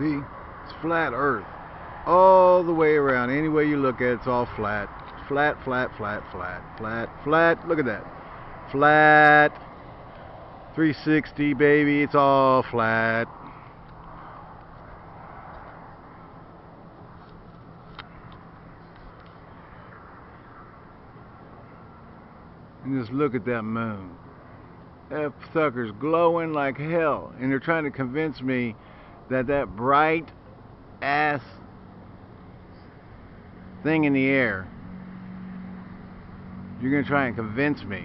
See? It's flat earth. All the way around. Any way you look at it, it's all flat. Flat, flat, flat, flat, flat, flat. Look at that. Flat. 360, baby. It's all flat. And just look at that moon. That sucker's glowing like hell. And they're trying to convince me that that bright ass thing in the air, you're going to try and convince me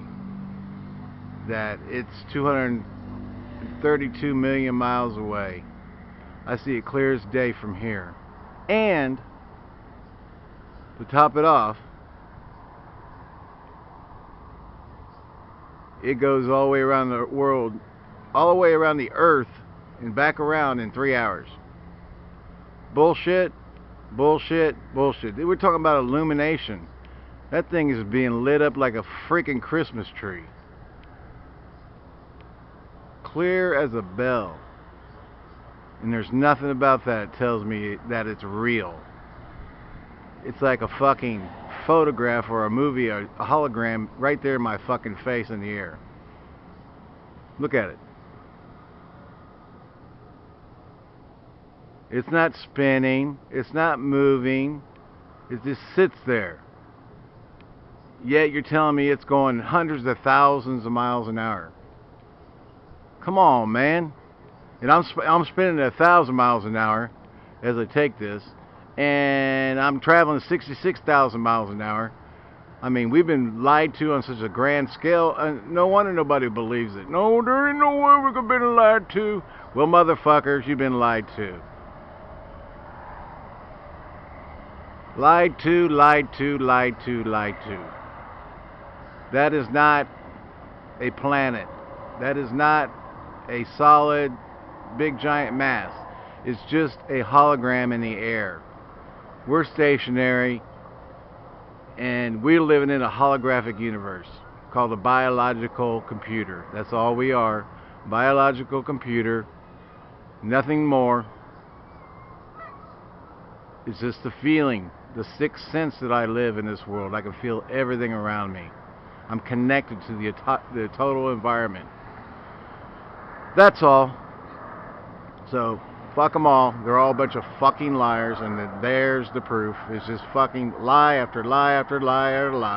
that it's 232 million miles away. I see it clear as day from here. And to top it off, it goes all the way around the world, all the way around the earth and back around in three hours. Bullshit, bullshit, bullshit. We're talking about illumination. That thing is being lit up like a freaking Christmas tree. Clear as a bell. And there's nothing about that that tells me that it's real. It's like a fucking photograph or a movie or a hologram right there in my fucking face in the air. Look at it. It's not spinning. It's not moving. It just sits there. Yet you're telling me it's going hundreds of thousands of miles an hour. Come on, man. And I'm sp I'm spinning a thousand miles an hour as I take this, and I'm traveling 66,000 miles an hour. I mean, we've been lied to on such a grand scale, and no wonder nobody believes it. No, there ain't no way we've been lied to. Well, motherfuckers, you've been lied to. Lied to, lied to, lied to, lied to. That is not a planet. That is not a solid, big, giant mass. It's just a hologram in the air. We're stationary, and we're living in a holographic universe called a biological computer. That's all we are. Biological computer. Nothing more. It's just the feeling, the sixth sense that I live in this world. I can feel everything around me. I'm connected to the, the total environment. That's all. So, fuck them all. They're all a bunch of fucking liars, and there's the proof. It's just fucking lie after lie after lie after lie.